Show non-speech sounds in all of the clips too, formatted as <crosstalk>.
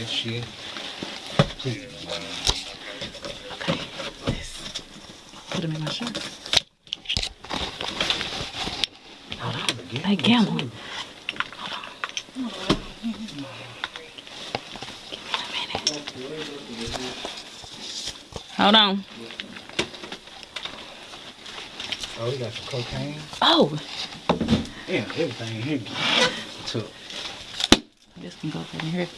that shit. Please. Okay. This. Put them in my shirt. Hey, Gamble. Hold on. Give me a minute. Hold on. Oh, we got some cocaine. Oh, Yeah, everything here. Took. This can go in here.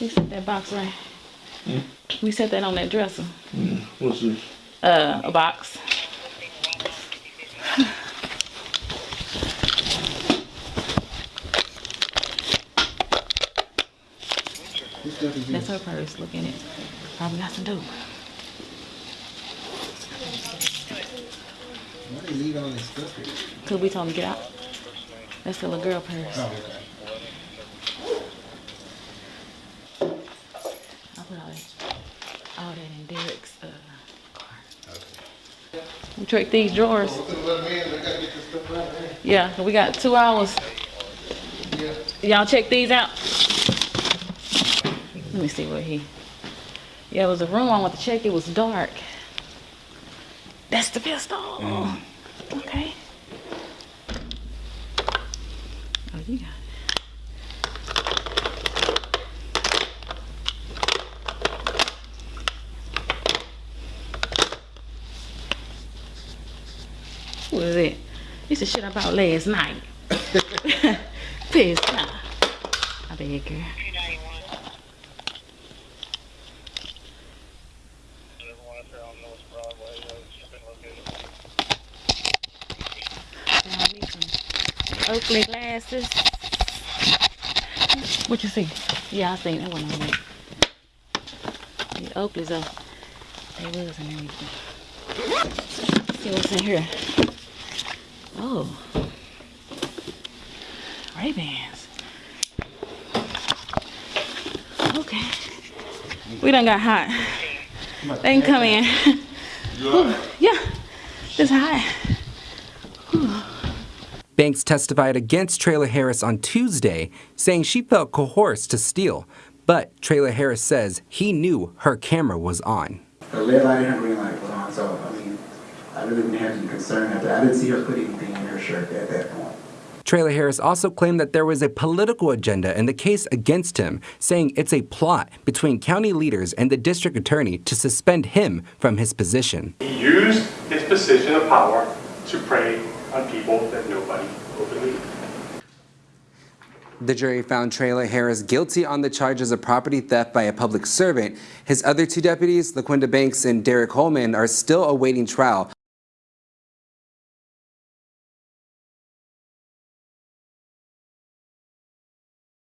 We set that box right. We set that on that dresser. What's this? Uh, a box. That's her purse. Look in it. Probably got some dope. Why they leave all this stuff here? Cause we told him to get out. That's the little girl purse. Oh, okay. I put all that, all that in Derek's uh, car. We tricked these drawers. Yeah, we got two hours. Y'all check these out. Let me see what he. Yeah, it was a room I want to check. It was dark. That's the pistol. Okay. Oh, you What is it? It's the shit I bought last night. <laughs> Pissed off. I beg need Oakley glasses. What you see? Yeah, I seen that one on there. The Oakleys are, they was and everything. See what's in here. Oh. Ray-Bans. Okay. We done got hot. They can come in. Whew, yeah. It's hot. Banks testified against Trayla Harris on Tuesday, saying she felt coerced to steal. But Trayla Harris says he knew her camera was on. Her red light and green light was on, so, I mean, I really didn't have any concern after, I didn't see her put anything in her shirt at that point. Trayla Harris also claimed that there was a political agenda in the case against him, saying it's a plot between county leaders and the district attorney to suspend him from his position. He used his position of power to prey on people that nobody will believe. The jury found Trayla Harris guilty on the charges of property theft by a public servant. His other two deputies, LaQuinda Banks and Derek Holman, are still awaiting trial